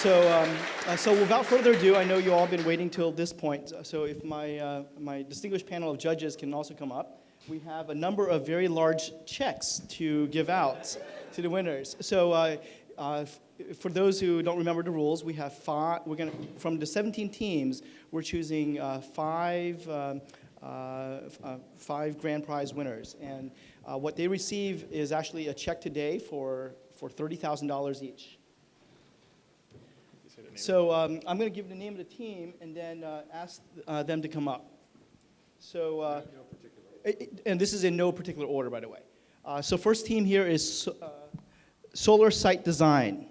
so, um, uh, so without further ado, I know you all have been waiting till this point. So if my, uh, my distinguished panel of judges can also come up, we have a number of very large checks to give out to the winners. So uh, uh, for those who don't remember the rules, we have five, we're gonna, from the 17 teams, we're choosing uh, five, um, uh, uh, five grand prize winners. And uh, what they receive is actually a check today for, for $30,000 each. So um, I'm going to give the name of the team and then uh, ask uh, them to come up. So, uh, it- it- and this is in no particular order, by the way. Uh, so first team here is uh, Solar Site Design.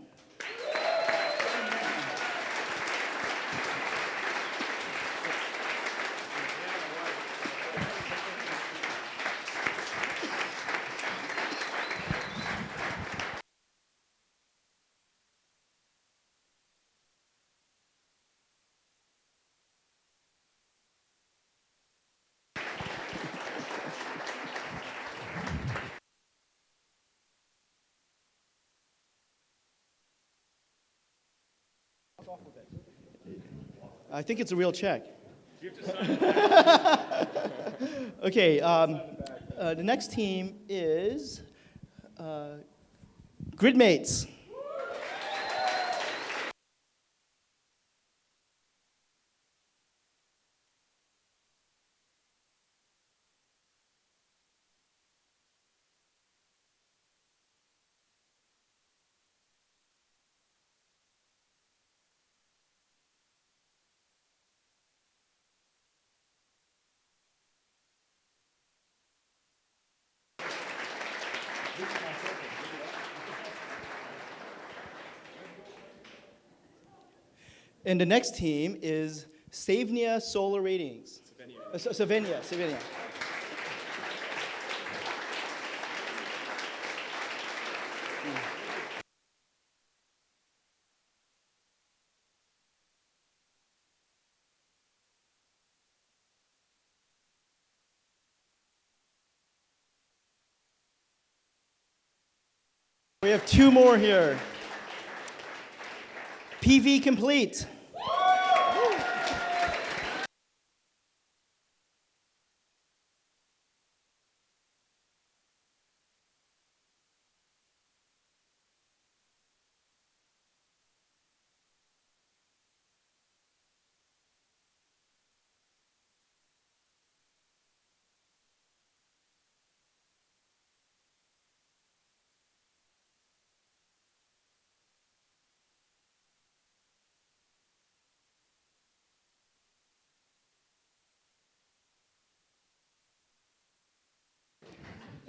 I think it's a real check. okay, um, uh, the next team is uh, Gridmates. And the next team is Savnia Solar Ratings. Uh, S- Savenia, Savenia. We have two more here. PV Complete.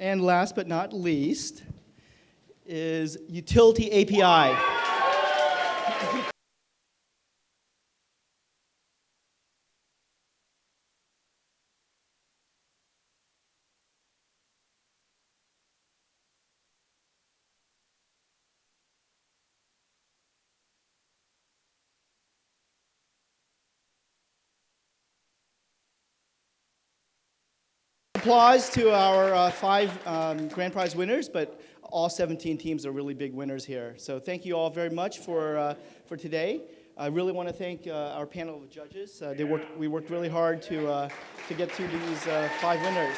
And last but not least is Utility API. Applause to our uh, five um, grand prize winners, but all 17 teams are really big winners here. So thank you all very much for, uh, for today. I really want to thank uh, our panel of judges. Uh, they worked, we worked really hard to, uh, to get to these uh, five winners.